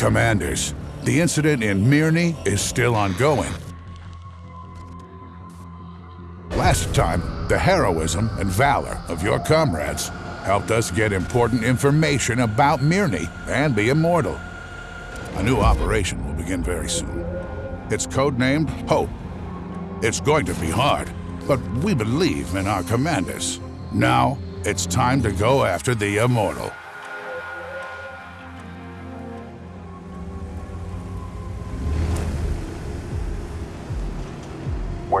Commanders, the incident in Mirny is still ongoing. Last time, the heroism and valor of your comrades helped us get important information about Mirny and the Immortal. A new operation will begin very soon. It's codenamed Hope. It's going to be hard, but we believe in our commanders. Now, it's time to go after the Immortal.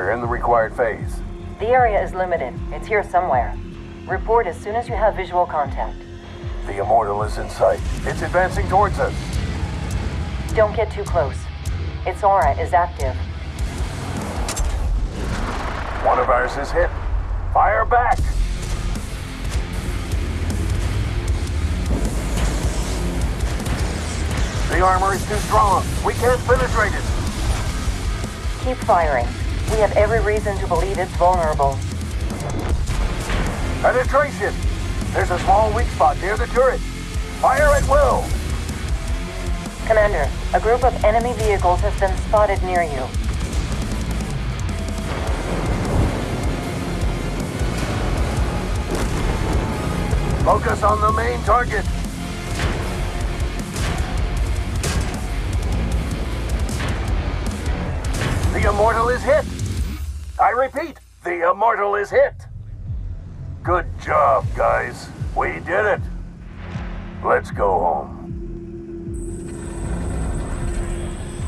We're in the required phase. The area is limited. It's here somewhere. Report as soon as you have visual contact. The Immortal is in sight. It's advancing towards us. Don't get too close. Its aura is active. One of ours is hit. Fire back! The armor is too strong. We can't penetrate it. Keep firing. We have every reason to believe it's vulnerable. Penetration! There's a small weak spot near the turret. Fire at will! Commander, a group of enemy vehicles has been spotted near you. Focus on the main target. The Immortal is hit. I repeat, the Immortal is hit. Good job, guys. We did it. Let's go home.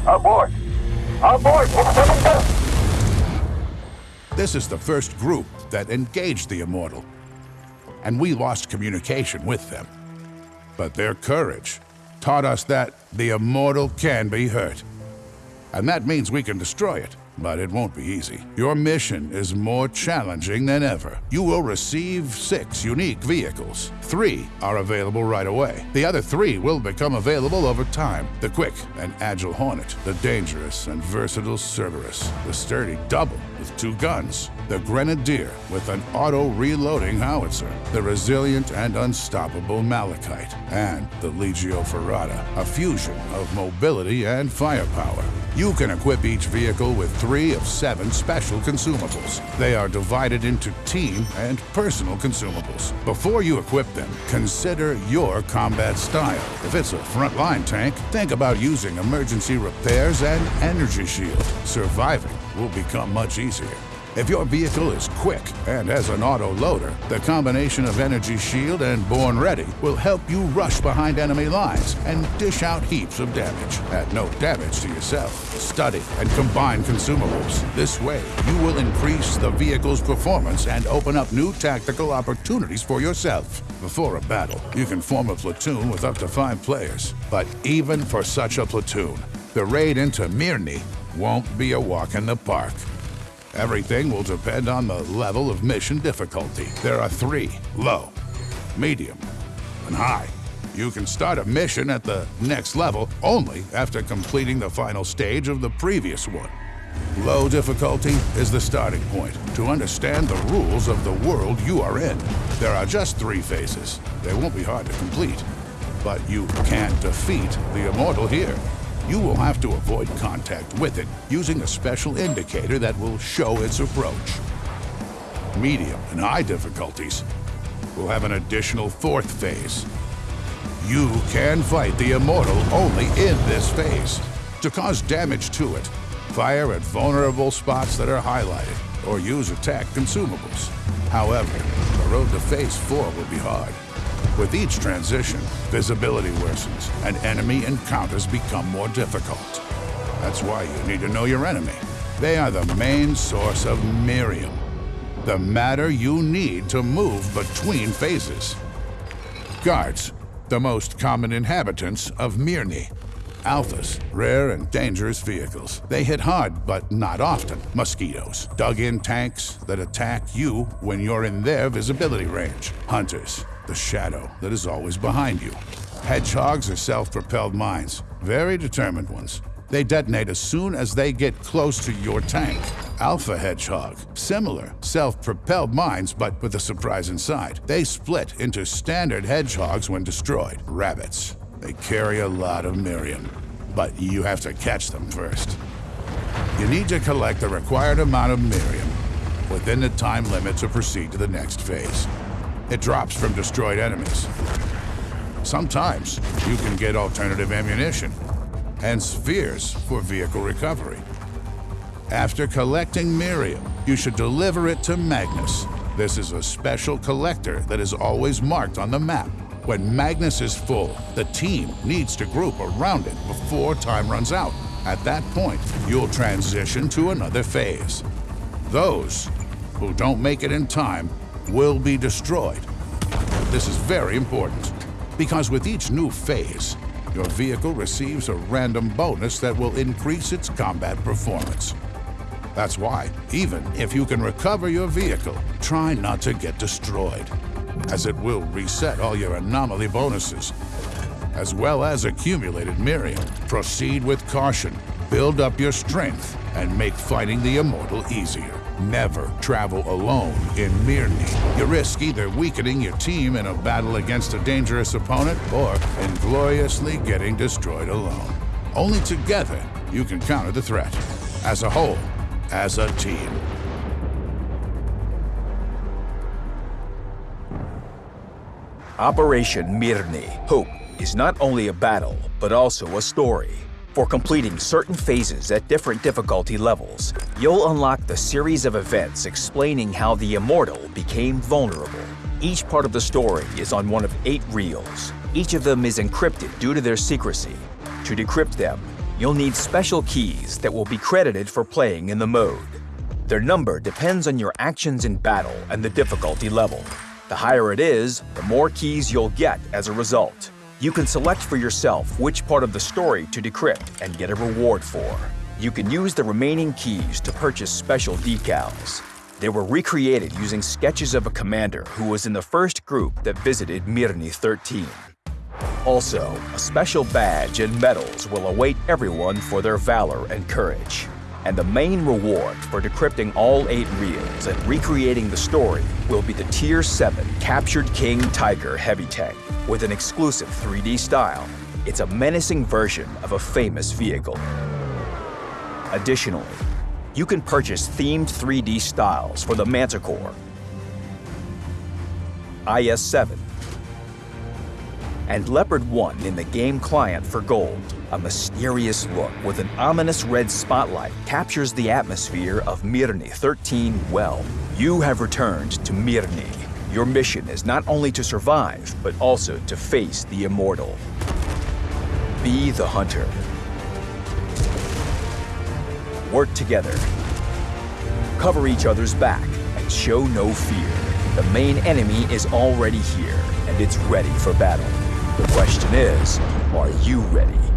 Abort! Abort! This is the first group that engaged the Immortal, and we lost communication with them. But their courage taught us that the Immortal can be hurt. And that means we can destroy it, but it won't be easy. Your mission is more challenging than ever. You will receive six unique vehicles. Three are available right away. The other three will become available over time. The quick and agile Hornet, the dangerous and versatile Cerberus, the sturdy Double with two guns, the Grenadier with an auto-reloading howitzer, the resilient and unstoppable Malachite, and the Legio Ferrata, a fusion of mobility and firepower. You can equip each vehicle with three of seven special consumables. They are divided into team and personal consumables. Before you equip them, consider your combat style. If it's a frontline tank, think about using emergency repairs and energy shield. Surviving will become much easier. If your vehicle is quick and has an auto loader, the combination of Energy Shield and Born Ready will help you rush behind enemy lines and dish out heaps of damage at no damage to yourself. Study and combine consumables. This way, you will increase the vehicle's performance and open up new tactical opportunities for yourself. Before a battle, you can form a platoon with up to five players. But even for such a platoon, the raid into Mirny won't be a walk in the park. Everything will depend on the level of mission difficulty. There are three, low, medium, and high. You can start a mission at the next level only after completing the final stage of the previous one. Low difficulty is the starting point to understand the rules of the world you are in. There are just three phases. They won't be hard to complete, but you can't defeat the Immortal here. You will have to avoid contact with it using a special indicator that will show its approach. Medium and high difficulties will have an additional fourth phase. You can fight the Immortal only in this phase. To cause damage to it, fire at vulnerable spots that are highlighted, or use attack consumables. However, the road to Phase 4 will be hard. With each transition, visibility worsens, and enemy encounters become more difficult. That's why you need to know your enemy. They are the main source of Mirium, the matter you need to move between phases. Guards, the most common inhabitants of Mirny. Alphas, rare and dangerous vehicles. They hit hard, but not often. Mosquitoes, dug-in tanks that attack you when you're in their visibility range. Hunters, the shadow that is always behind you. Hedgehogs are self-propelled mines, very determined ones. They detonate as soon as they get close to your tank. Alpha Hedgehog, similar, self-propelled mines, but with a surprise inside. They split into standard hedgehogs when destroyed. Rabbits, They carry a lot of Mirium, but you have to catch them first. You need to collect the required amount of Mirium within the time limit to proceed to the next phase. It drops from destroyed enemies. Sometimes you can get alternative ammunition and spheres for vehicle recovery. After collecting Mirium, you should deliver it to Magnus. This is a special collector that is always marked on the map. When Magnus is full, the team needs to group around it before time runs out. At that point, you'll transition to another phase. Those who don't make it in time will be destroyed. This is very important, because with each new phase, your vehicle receives a random bonus that will increase its combat performance. That's why, even if you can recover your vehicle, try not to get destroyed, as it will reset all your anomaly bonuses, as well as accumulated Mirium. Proceed with caution, build up your strength, and make fighting the Immortal easier. Never travel alone in Mirny. You risk either weakening your team in a battle against a dangerous opponent or ingloriously getting destroyed alone. Only together you can counter the threat. As a whole, as a team. Operation Mirny, Hope, is not only a battle, but also a story. For completing certain phases at different difficulty levels, you'll unlock the series of events explaining how the Immortal became vulnerable. Each part of the story is on one of eight reels. Each of them is encrypted due to their secrecy. To decrypt them, you'll need special keys that will be credited for playing in the mode. Their number depends on your actions in battle and the difficulty level. The higher it is, the more keys you'll get as a result. You can select for yourself which part of the story to decrypt and get a reward for. You can use the remaining keys to purchase special decals. They were recreated using sketches of a commander who was in the first group that visited Mirny 13. Also, a special badge and medals will await everyone for their valor and courage. And the main reward for decrypting all eight reels and recreating the story will be the Tier 7 Captured King Tiger Heavy Tank with an exclusive 3D style. It's a menacing version of a famous vehicle. Additionally, you can purchase themed 3D styles for the Manticore, IS-7, and Leopard 1 in the game client for gold. A mysterious look with an ominous red spotlight captures the atmosphere of Mirny 13 well. You have returned to Mirny. Your mission is not only to survive, but also to face the immortal. Be the hunter. Work together. Cover each other's back and show no fear. The main enemy is already here, and it's ready for battle. The question is, are you ready?